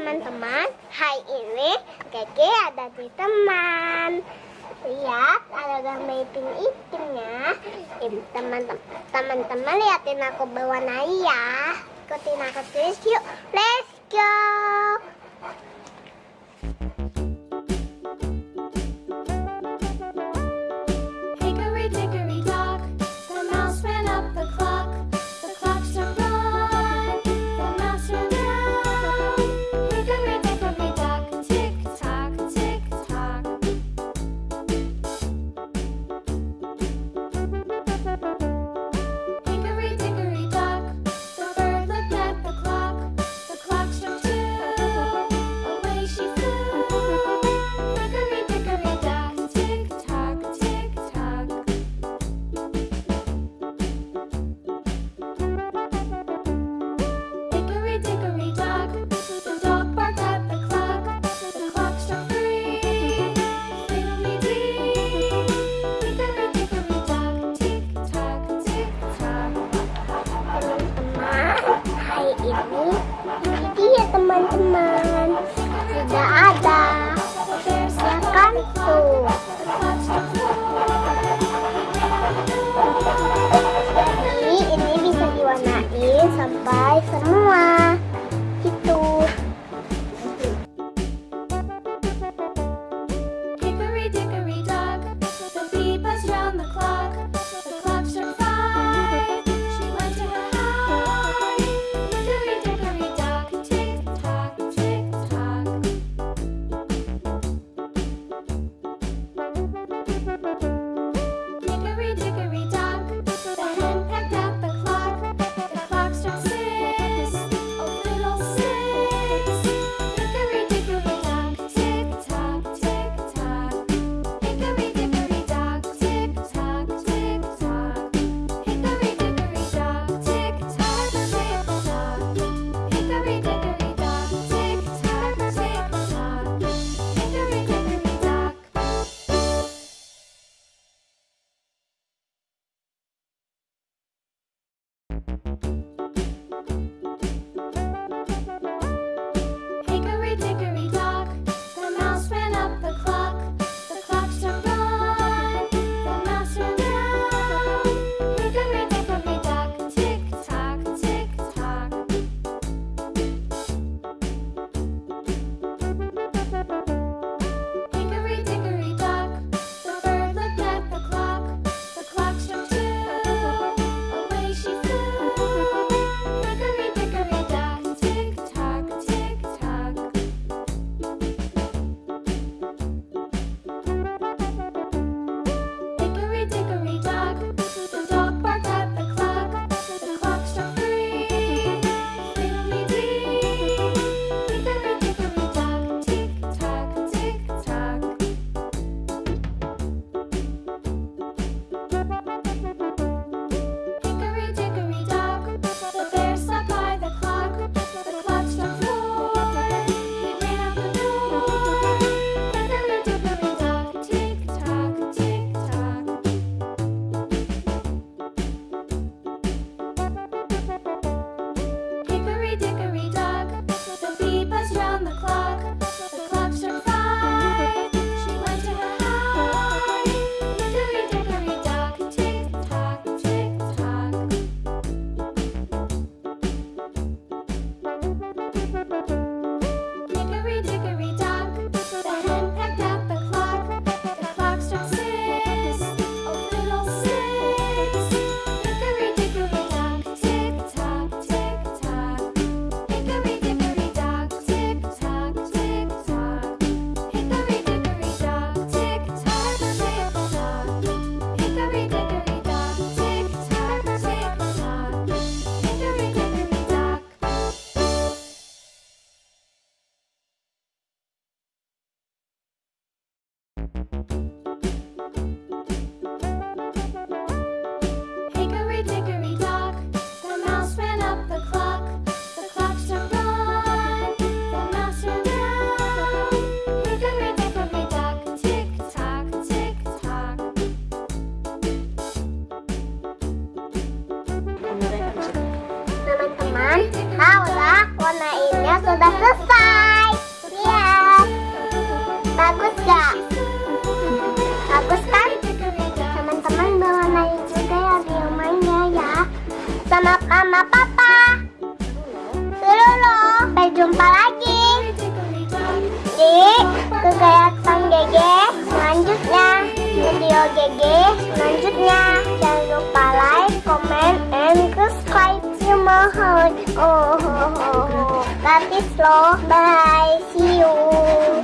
teman-teman. Hai ini Keke ada di teman. Lihat ada gambar ipin-ipinnya Teman-teman liatin aku bawa ya. Ikutin aku tulis yuk. Let's go. Bye. sudah selesai. Lihat. Bagus gak? Bagus kan? Teman-teman bawa bermain juga ya di rumahnya ya. Sama mama papa. Dulu Sampai jumpa lagi. Di kegiatan GG selanjutnya. Video GG selanjutnya. Jangan lupa like, comment, and subscribe. 么好哦。Gratis loh. Bye. See you.